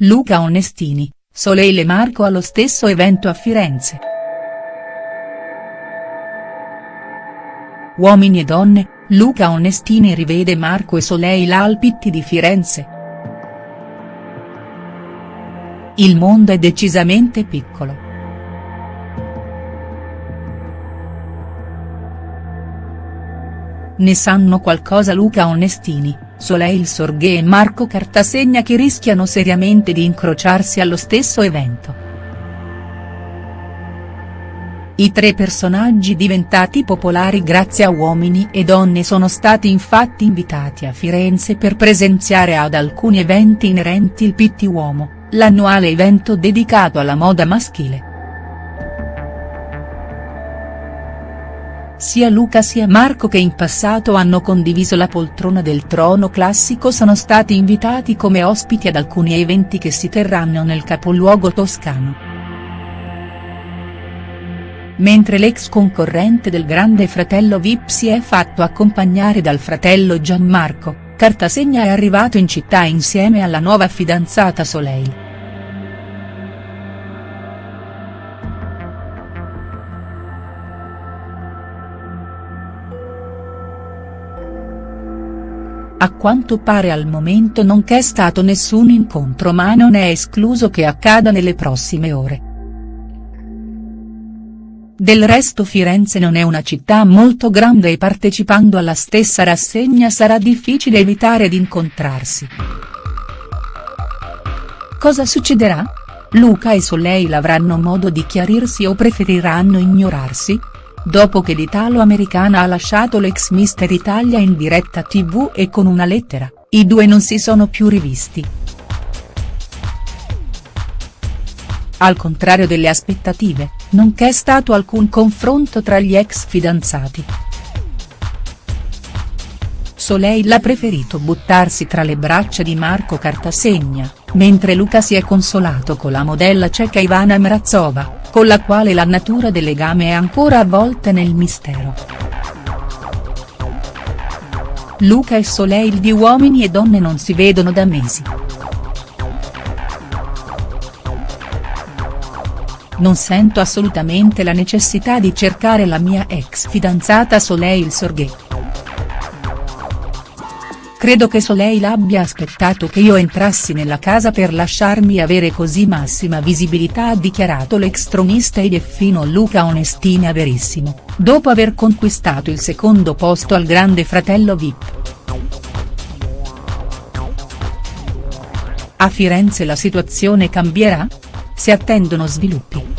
Luca Onestini, Soleil e Marco allo stesso evento a Firenze. Uomini e donne, Luca Onestini rivede Marco e Soleil al Pitti di Firenze. Il mondo è decisamente piccolo. Ne sanno qualcosa Luca Onestini, Soleil Sorghe e Marco Cartasegna che rischiano seriamente di incrociarsi allo stesso evento. I tre personaggi diventati popolari grazie a Uomini e Donne sono stati infatti invitati a Firenze per presenziare ad alcuni eventi inerenti il Pitti Uomo, l'annuale evento dedicato alla moda maschile. Sia Luca sia Marco che in passato hanno condiviso la poltrona del trono classico sono stati invitati come ospiti ad alcuni eventi che si terranno nel capoluogo toscano. Mentre l'ex concorrente del grande fratello Vip si è fatto accompagnare dal fratello Gianmarco, Cartasegna è arrivato in città insieme alla nuova fidanzata Soleil. A quanto pare al momento non c'è stato nessun incontro ma non è escluso che accada nelle prossime ore. Del resto Firenze non è una città molto grande e partecipando alla stessa rassegna sarà difficile evitare di incontrarsi. Cosa succederà? Luca e Soleil avranno modo di chiarirsi o preferiranno ignorarsi? Dopo che l'italo-americana ha lasciato l'ex Mister Italia in diretta tv e con una lettera, i due non si sono più rivisti. Al contrario delle aspettative, non c'è stato alcun confronto tra gli ex fidanzati. Soleil ha preferito buttarsi tra le braccia di Marco Cartasegna, mentre Luca si è consolato con la modella ceca Ivana Mrazova, con la quale la natura del legame è ancora avvolta nel mistero. Luca e Soleil di Uomini e Donne non si vedono da mesi. Non sento assolutamente la necessità di cercare la mia ex fidanzata Soleil Sorghe. Credo che Soleil abbia aspettato che io entrassi nella casa per lasciarmi avere così massima visibilità ha dichiarato l'ex tronista ed effino Luca Onestini a Verissimo, dopo aver conquistato il secondo posto al grande fratello Vip. A Firenze la situazione cambierà? Si attendono sviluppi.